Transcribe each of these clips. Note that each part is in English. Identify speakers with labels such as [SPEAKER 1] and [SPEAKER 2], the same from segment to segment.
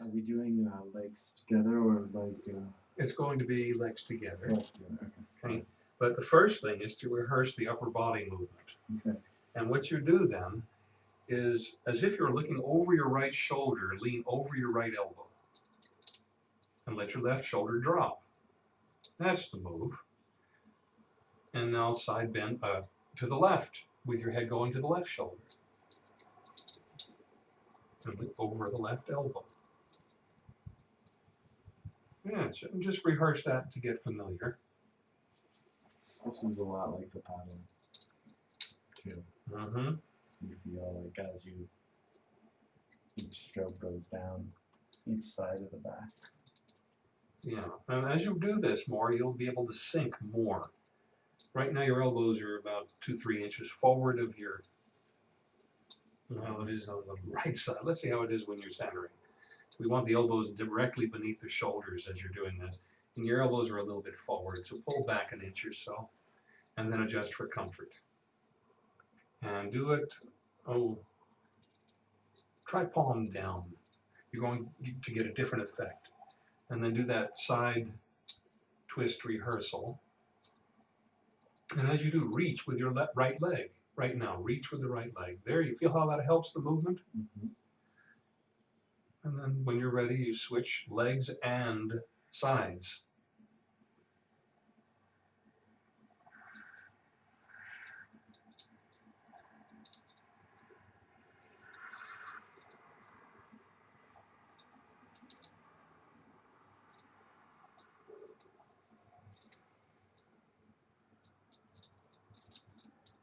[SPEAKER 1] Are we doing uh, legs together or like uh,
[SPEAKER 2] It's going to be legs together.
[SPEAKER 1] legs together?
[SPEAKER 2] Okay. But the first thing is to rehearse the upper body movement.
[SPEAKER 1] Okay.
[SPEAKER 2] And what you do then is, as if you're looking over your right shoulder, lean over your right elbow. And let your left shoulder drop. That's the move. And now side bend uh, to the left, with your head going to the left shoulder. And look over the left elbow. Yeah, so just rehearse that to get familiar.
[SPEAKER 1] This is a lot like the paddle too.
[SPEAKER 2] Mm-hmm.
[SPEAKER 1] You feel like as you each stroke goes down each side of the back.
[SPEAKER 2] Yeah, and as you do this more, you'll be able to sink more. Right now, your elbows are about two, three inches forward of your. Well, it is on the right side. Let's see how it is when you're centering. We want the elbows directly beneath the shoulders as you're doing this, and your elbows are a little bit forward, so pull back an inch or so, and then adjust for comfort. And do it. Oh, try palm down. You're going to get a different effect and then do that side twist rehearsal. And as you do, reach with your right leg. Right now, reach with the right leg. There, you feel how that helps the movement?
[SPEAKER 1] Mm-hmm.
[SPEAKER 2] And then when you're ready, you switch legs and sides.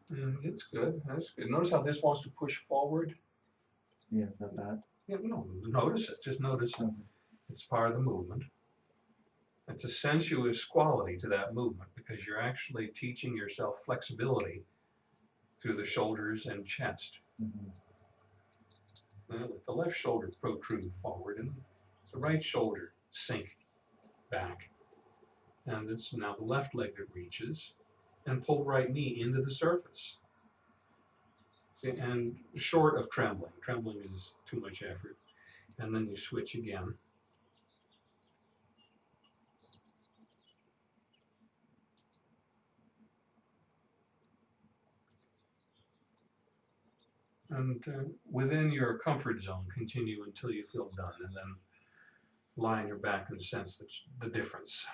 [SPEAKER 2] And it's good. That's good. Notice how this wants to push forward.
[SPEAKER 1] Yeah, is that bad?
[SPEAKER 2] Yeah, no, notice it. Just notice it. It's part of the movement. It's a sensuous quality to that movement because you're actually teaching yourself flexibility through the shoulders and chest.
[SPEAKER 1] Mhm.
[SPEAKER 2] Now let the left shoulder protrude forward and the right shoulder sink back. And it's now the left leg that reaches and pull the right knee into the surface. And short of trembling. Trembling is too much effort. And then you switch again. And uh, within your comfort zone, continue until you feel done, and then lie on your back and sense the, the difference.